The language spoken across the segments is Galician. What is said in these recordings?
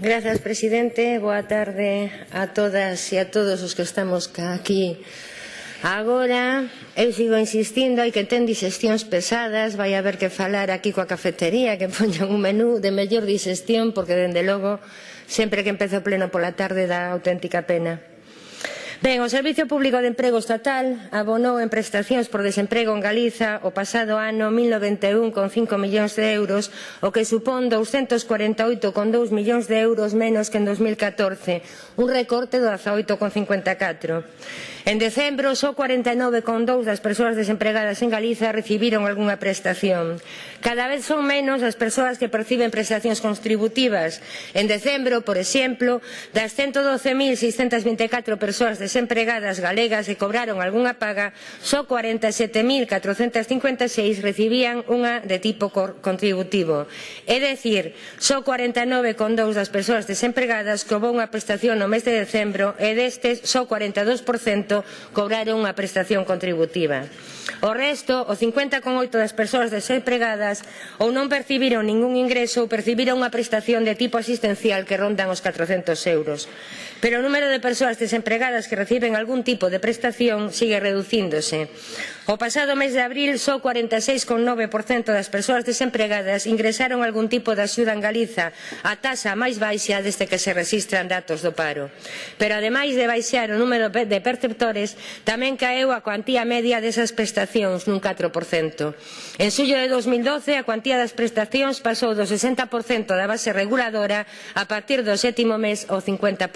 Grazas, presidente. Boa tarde a todas e a todos os que estamos aquí agora. Eu sigo insistindo, hai que ten disestións pesadas, vai haber que falar aquí coa cafetería, que poñan un menú de mellor disestión, porque, dende logo, sempre que empezo o pleno pola tarde dá auténtica pena. Ben, o Servicio Público de Emprego Estatal abonou en prestacións por desemprego en Galiza o pasado ano 1.091,5 millóns de euros, o que supón 248,2 millóns de euros menos que en 2014, un recorte do 18,54. En decembro, só 49,2 das persoas desempregadas en Galiza recibiron algunha prestación. Cada vez son menos as persoas que perciben prestacións contributivas. En decembro, por exemplo, das 112.624 persoas desempregadas mulleres empregadas galegas que cobraron algunha paga, só 47.456 recibían unha de tipo contributivo. É dicir, só 49,2 das persoas desempregadas cobrou unha prestación no mes de decembro e destes só 42% cobraron unha prestación contributiva. O resto, o 50,8 das persoas desempregadas ou non percibiron ningún ingreso ou percibiron unha prestación de tipo asistencial que rondan os 400 euros. Pero o número de persoas desempregadas que reciben algún tipo de prestación sigue reducíndose. O pasado mes de abril, só 46,9% das persoas desempregadas ingresaron algún tipo de axuda en Galiza, a tasa máis baixa desde que se registran datos do paro. Pero ademais de baixar o número de perceptores, tamén caeu a cuantía media desas prestacións nun 4%. En xullo de 2012, a cuantía das prestacións pasou do 60% da base reguladora a partir do sétimo mes ao 50%.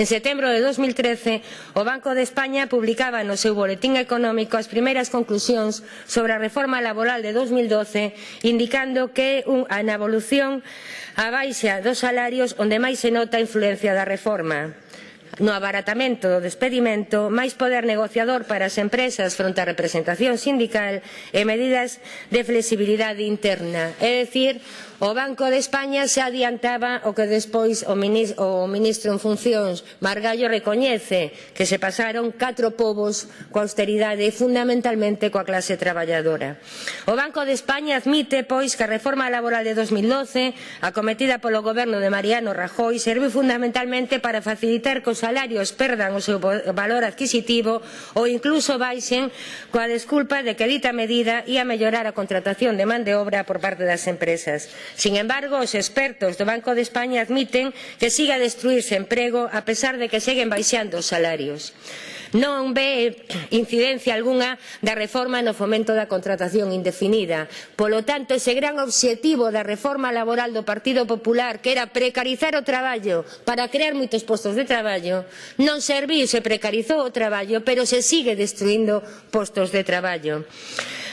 En setembro de 2013, o Banco de España publicaba no seu boletín económico súas primeiras conclusións sobre a reforma laboral de 2012 indicando que é unha evolución a baixa dos salarios onde máis se nota a influencia da reforma no abaratamento do despedimento, máis poder negociador para as empresas fronte á representación sindical e medidas de flexibilidade interna. É dicir, o Banco de España se adiantaba o que despois o ministro en funcións Margallo recoñece que se pasaron catro povos coa austeridade e fundamentalmente coa clase traballadora. O Banco de España admite, pois, que a reforma laboral de 2012 acometida polo goberno de Mariano Rajoy serviu fundamentalmente para facilitar que os salarios perdan o seu valor adquisitivo ou incluso baixen coa desculpa de que dita medida ia mellorar a contratación de man de obra por parte das empresas. Sin embargo, os expertos do Banco de España admiten que siga a destruirse emprego a pesar de que seguen baixando os salarios non ve incidencia algunha da reforma no fomento da contratación indefinida. Polo tanto, ese gran obxectivo da reforma laboral do Partido Popular, que era precarizar o traballo para crear moitos postos de traballo, non serviu, se precarizou o traballo, pero se sigue destruindo postos de traballo.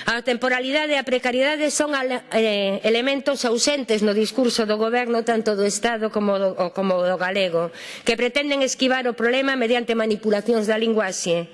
A temporalidade e a precariedade son eh, elementos ausentes no discurso do goberno tanto do Estado como do, como do galego, que pretenden esquivar o problema mediante manipulacións da linguaxe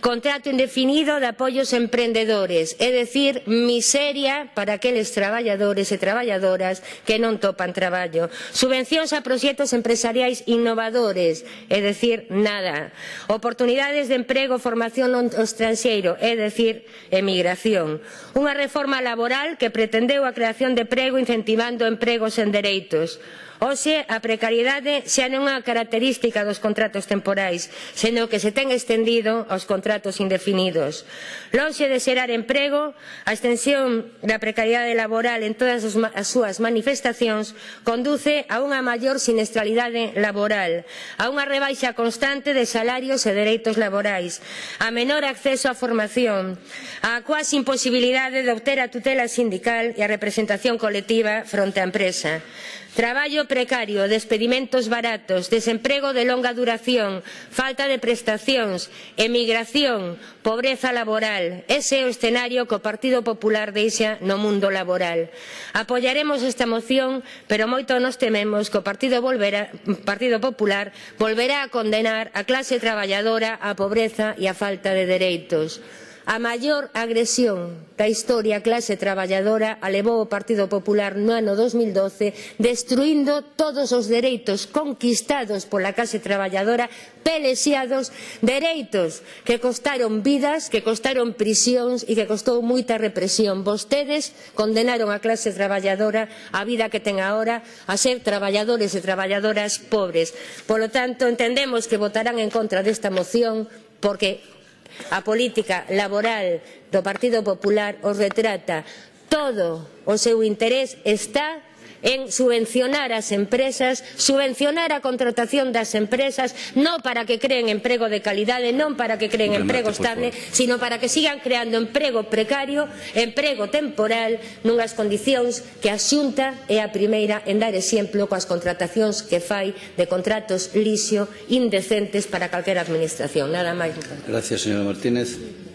contrato indefinido de apoios emprendedores, é dicir, miseria para aqueles traballadores e traballadoras que non topan traballo, subvencións a proxectos empresariais innovadores, é dicir, nada, oportunidades de emprego, formación no estranxeiro, é dicir, emigración, unha reforma laboral que pretendeu a creación de emprego incentivando empregos en dereitos, Hoxe, a precariedade xa non é unha característica dos contratos temporais, senón que se ten extendido aos contratos indefinidos. Lonxe de xerar emprego, a extensión da precariedade laboral en todas as súas manifestacións conduce a unha maior sinestralidade laboral, a unha rebaixa constante de salarios e dereitos laborais, a menor acceso á formación, a cuasi imposibilidade de obter a tutela sindical e a representación colectiva fronte á empresa. Traballo precario, despedimentos baratos, desemprego de longa duración, falta de prestacións, emigración, pobreza laboral. Ese é o escenario que o Partido Popular deixa no mundo laboral. Apoiaremos esta moción, pero moito nos tememos que o Partido, volverá, Partido Popular volverá a condenar a clase traballadora á pobreza e á falta de dereitos. A maior agresión da historia a clase traballadora alevou o Partido Popular no ano 2012 destruindo todos os dereitos conquistados pola clase traballadora pelesiados dereitos que costaron vidas, que costaron prisións e que costou moita represión. Vostedes condenaron a clase traballadora a vida que ten agora a ser traballadores e traballadoras pobres. Polo tanto, entendemos que votarán en contra desta moción porque a política laboral do Partido Popular os retrata. Todo o seu interés está en subvencionar as empresas, subvencionar a contratación das empresas, non para que creen emprego de calidade, non para que creen emprego estable, sino para que sigan creando emprego precario, emprego temporal, nunhas condicións que a Xunta é a primeira en dar exemplo coas contratacións que fai de contratos lixo indecentes para calquera administración. Nada máis. Gracias, señora Martínez.